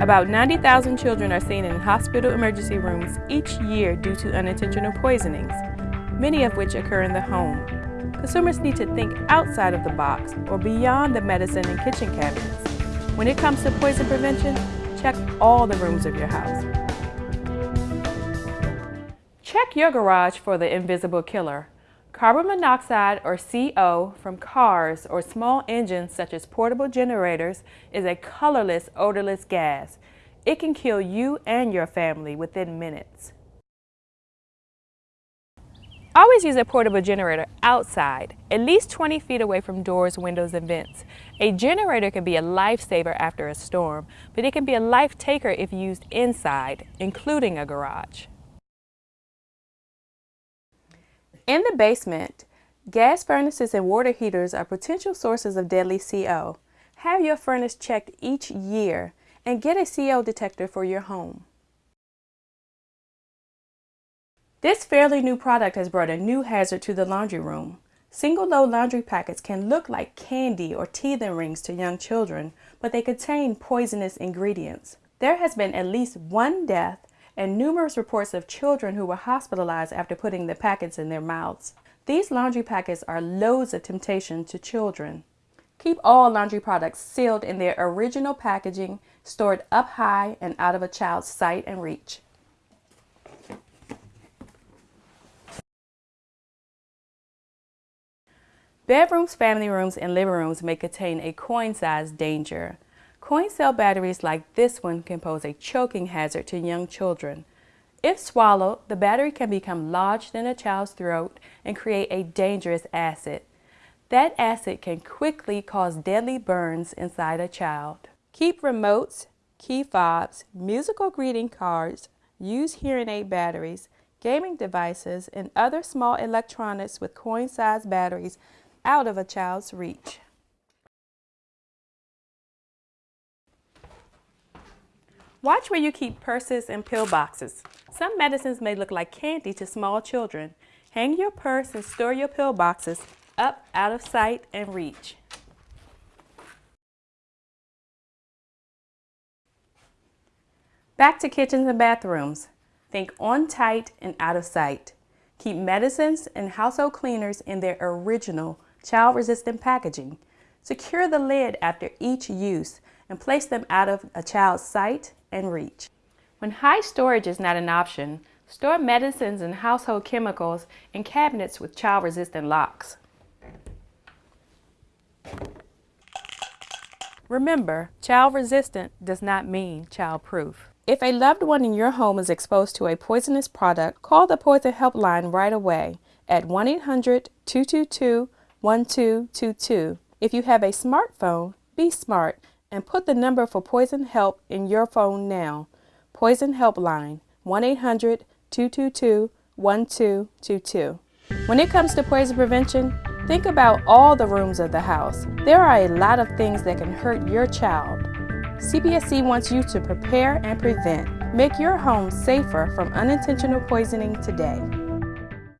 About 90,000 children are seen in hospital emergency rooms each year due to unintentional poisonings, many of which occur in the home. Consumers need to think outside of the box or beyond the medicine and kitchen cabinets. When it comes to poison prevention, check all the rooms of your house. Check your garage for the invisible killer. Carbon monoxide or CO from cars or small engines such as portable generators is a colorless, odorless gas. It can kill you and your family within minutes. Always use a portable generator outside, at least 20 feet away from doors, windows, and vents. A generator can be a lifesaver after a storm, but it can be a life taker if used inside, including a garage. In the basement, gas furnaces and water heaters are potential sources of deadly CO. Have your furnace checked each year and get a CO detector for your home. This fairly new product has brought a new hazard to the laundry room. Single load laundry packets can look like candy or teething rings to young children, but they contain poisonous ingredients. There has been at least one death and numerous reports of children who were hospitalized after putting the packets in their mouths. These laundry packets are loads of temptation to children. Keep all laundry products sealed in their original packaging, stored up high and out of a child's sight and reach. Bedrooms, family rooms, and living rooms may contain a coin-sized danger. Coin cell batteries like this one can pose a choking hazard to young children. If swallowed, the battery can become lodged in a child's throat and create a dangerous acid. That acid can quickly cause deadly burns inside a child. Keep remotes, key fobs, musical greeting cards, used hearing aid batteries, gaming devices, and other small electronics with coin-sized batteries out of a child's reach. Watch where you keep purses and pill boxes. Some medicines may look like candy to small children. Hang your purse and store your pill boxes up out of sight and reach. Back to kitchens and bathrooms. Think on tight and out of sight. Keep medicines and household cleaners in their original child-resistant packaging. Secure the lid after each use and place them out of a child's sight and reach. When high storage is not an option, store medicines and household chemicals in cabinets with child-resistant locks. Remember, child-resistant does not mean child-proof. If a loved one in your home is exposed to a poisonous product, call the Poison Helpline right away at 1-800-222-1222. If you have a smartphone, be smart and put the number for Poison Help in your phone now. Poison Helpline 1-800-222-1222. When it comes to poison prevention, think about all the rooms of the house. There are a lot of things that can hurt your child. CPSC wants you to prepare and prevent. Make your home safer from unintentional poisoning today.